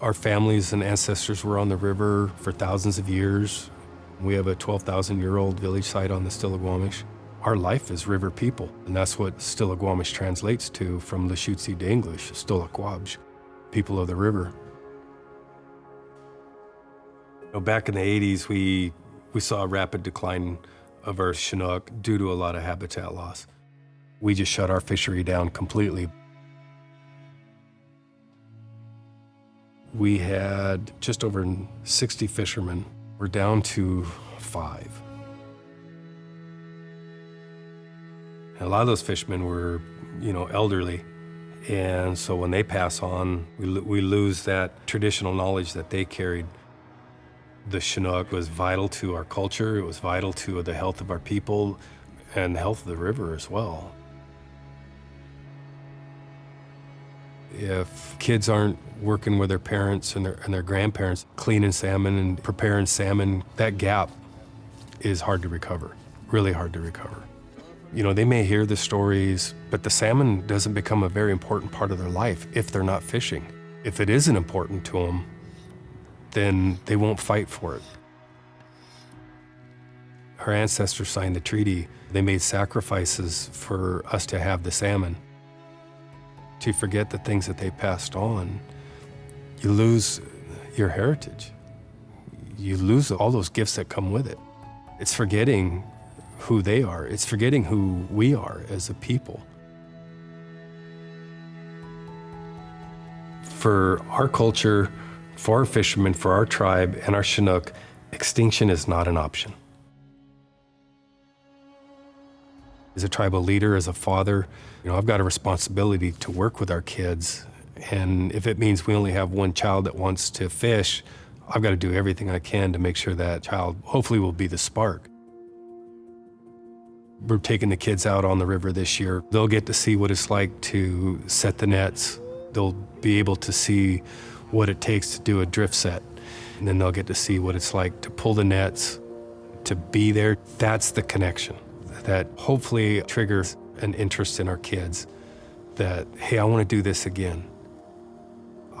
Our families and ancestors were on the river for thousands of years. We have a 12,000-year-old village site on the Stillaguamish. Our life is river people, and that's what Stillaguamish translates to from Lushootseed to English, Stillaguamish, people of the river. You know, back in the 80s, we, we saw a rapid decline of our Chinook due to a lot of habitat loss. We just shut our fishery down completely. We had just over 60 fishermen. We're down to five. And a lot of those fishermen were, you know, elderly. And so when they pass on, we, we lose that traditional knowledge that they carried. The Chinook was vital to our culture. It was vital to the health of our people and the health of the river as well. If kids aren't working with their parents and their, and their grandparents, cleaning salmon and preparing salmon, that gap is hard to recover, really hard to recover. You know, they may hear the stories, but the salmon doesn't become a very important part of their life if they're not fishing. If it isn't important to them, then they won't fight for it. Our ancestors signed the treaty. They made sacrifices for us to have the salmon to forget the things that they passed on, you lose your heritage. You lose all those gifts that come with it. It's forgetting who they are. It's forgetting who we are as a people. For our culture, for our fishermen, for our tribe, and our Chinook, extinction is not an option. As a tribal leader, as a father, you know, I've got a responsibility to work with our kids. And if it means we only have one child that wants to fish, I've got to do everything I can to make sure that child hopefully will be the spark. We're taking the kids out on the river this year. They'll get to see what it's like to set the nets. They'll be able to see what it takes to do a drift set. And then they'll get to see what it's like to pull the nets, to be there. That's the connection that hopefully triggers an interest in our kids that, hey, I want to do this again.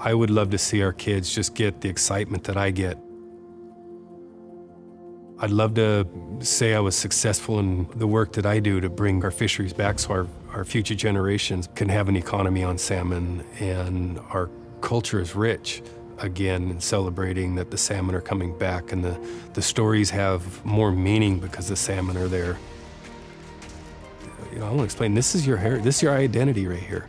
I would love to see our kids just get the excitement that I get. I'd love to say I was successful in the work that I do to bring our fisheries back so our, our future generations can have an economy on salmon and our culture is rich again and celebrating that the salmon are coming back and the, the stories have more meaning because the salmon are there you know, I want to explain, this is your hair, this is your identity right here.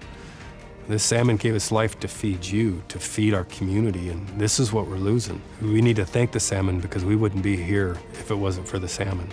This salmon gave its life to feed you, to feed our community, and this is what we're losing. We need to thank the salmon because we wouldn't be here if it wasn't for the salmon.